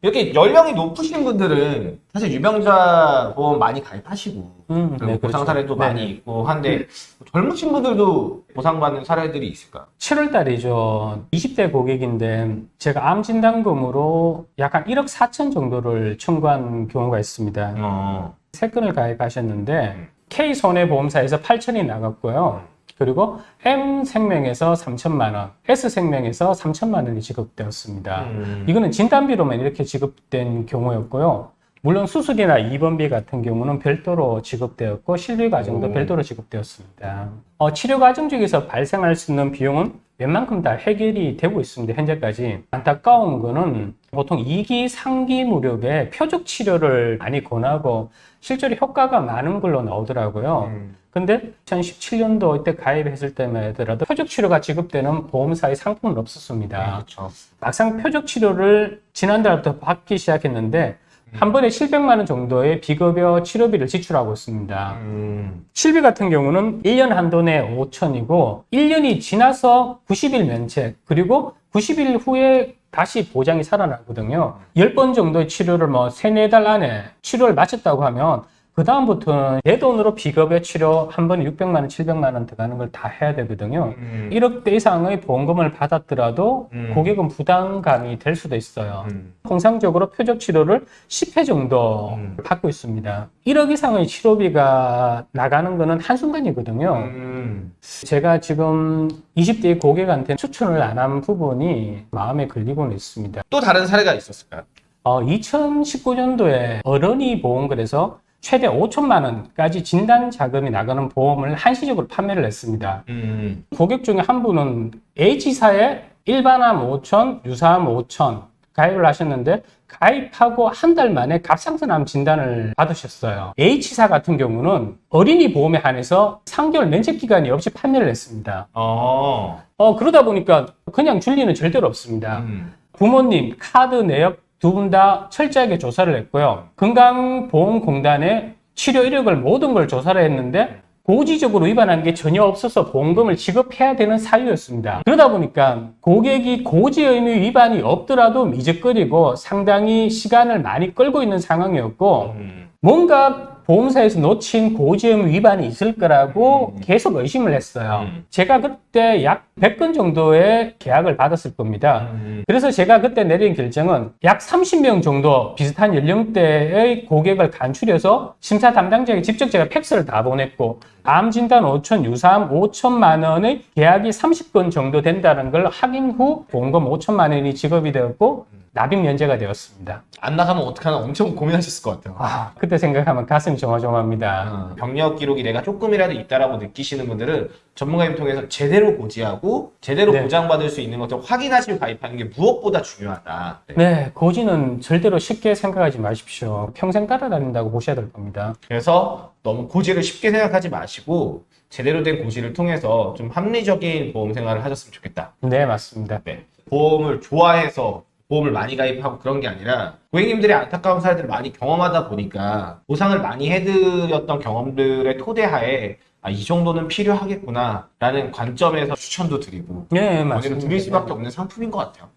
이렇게 연령이 높으신 분들은 사실 유병자 보험 많이 가입하시고 음, 네, 보상 그렇죠. 사례도 네. 많이 있고 한데 젊으신 분들도 보상받는 사례들이 있을까요? 7월 달이죠. 20대 고객인데 제가 암 진단금으로 약간 1억 4천 정도를 청구한 경우가 있습니다. 어. 세 건을 가입하셨는데 음. K 손해보험사에서 8천이 나갔고요. 그리고 M 생명에서 3천만 원, S 생명에서 3천만 원이 지급되었습니다. 음. 이거는 진단비로만 이렇게 지급된 경우였고요. 물론 수술이나 입원비 같은 경우는 별도로 지급되었고 실비 과정도 오. 별도로 지급되었습니다. 어, 치료 과정 중에서 발생할 수 있는 비용은 웬만큼 다 해결이 되고 있습니다. 현재까지 안타까운 거는 보통 2기, 3기 무렵에 표적 치료를 많이 권하고 실제로 효과가 많은 걸로 나오더라고요. 음. 근데 2017년도 이때 가입했을 때만 하더라도 표적 치료가 지급되는 보험사의 상품은 없었습니다. 그렇죠. 막상 표적 치료를 지난달부터 받기 시작했는데 한 번에 700만 원 정도의 비급여 치료비를 지출하고 있습니다. 음. 실비 같은 경우는 1년 한도 내 5천이고 1년이 지나서 90일 면책 그리고 90일 후에 다시 보장이 살아나거든요. 10번 정도의 치료를 뭐 3, 4달 안에 치료를 마쳤다고 하면 그 다음부터는 내 돈으로 비급여 치료 한 번에 600만 원, 700만 원 들어가는 걸 다 해야 되거든요. 음. 1억대 이상의 보험금을 받았더라도 음. 고객은 부담감이 될 수도 있어요. 음. 통상적으로 표적 치료를 10회 정도 음. 받고 있습니다. 1억 이상의 치료비가 나가는 거는 한순간이거든요. 음. 제가 지금 20대 고객한테 추천을 안 한 부분이 마음에 걸리고는 있습니다. 또 다른 사례가 있었을까요? 어, 2019년도에 어른이 보험글에서 최대 5천만 원까지 진단 자금이 나가는 보험을 한시적으로 판매를 했습니다. 음. 고객 중에 한 분은 H사에 일반암 5천, 유사암 5천 가입을 하셨는데 가입하고 한 달 만에 갑상선암 진단을 받으셨어요. H사 같은 경우는 어린이 보험에 한해서 3개월 면책 기간이 없이 판매를 했습니다. 어. 어, 그러다 보니까 그냥 줄 리는 절대로 없습니다. 음. 부모님, 카드 내역 두 분 다 철저하게 조사를 했고요. 건강보험공단에 치료 이력을 모든 걸 조사를 했는데 고지적으로 위반한 게 전혀 없어서 보험금을 지급해야 되는 사유였습니다. 그러다 보니까 고객이 고지 의무 위반이 없더라도 미적거리고 상당히 시간을 많이 끌고 있는 상황이었고 음. 뭔가 보험사에서 놓친 고지 의무 위반이 있을 거라고 음. 계속 의심을 했어요. 음. 제가 그때 약 100건 정도의 계약을 받았을 겁니다. 음. 그래서 제가 그때 내린 결정은 약 30명 정도 비슷한 연령대의 고객을 간추려서 심사 담당자에게 직접 제가 팩스를 다 보냈고 암 진단 5천, 유사암 5천만 원의 계약이 30건 정도 된다는 걸 확인 후 보험금 5천만 원이 지급이 되었고 납입 면제가 되었습니다. 안 나가면 어떡하나 엄청 고민하셨을 것 같아요. 아, 그때 생각하면 가슴이 조마조마합니다. 어, 병력 기록이 내가 조금이라도 있다라고 느끼시는 분들은 전문가님 통해서 제대로 고지하고 제대로 네. 보장받을 수 있는 것들 확인하시고 가입하는 게 무엇보다 중요하다. 네. 네, 고지는 절대로 쉽게 생각하지 마십시오. 평생 따라다닌다고 보셔야 될 겁니다. 그래서 너무 고지를 쉽게 생각하지 마시고 제대로 된 고지를 통해서 좀 합리적인 보험 생활을 하셨으면 좋겠다. 네, 맞습니다. 네. 보험을 좋아해서 보험을 많이 가입하고 그런 게 아니라 고객님들의 안타까운 사례들을 많이 경험하다 보니까 보상을 많이 해드렸던 경험들의 토대하에 아, 이 정도는 필요하겠구나 라는 관점에서 추천도 드리고 네, 권유를 맞습니다. 드릴 수밖에 없는 상품인 것 같아요.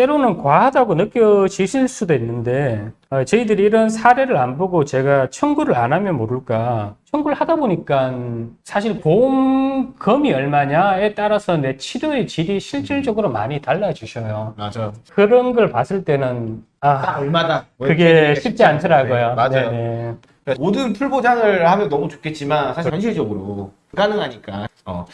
때로는 과하다고 느껴지실 수도 있는데 어, 저희들이 이런 사례를 안 보고 제가 청구를 안 하면 모를까. 청구를 하다 보니까 사실 보험금이 얼마냐에 따라서 내 치료의 질이 실질적으로 많이 달라지셔요. 맞아요. 그런 걸 봤을 때는 딱아 얼마다. 뭐 그게 쉽지 않더라고요. 네, 맞아요. 네네. 모든 풀 보장을 하면 너무 좋겠지만 사실 현실적으로 불가능하니까. 어,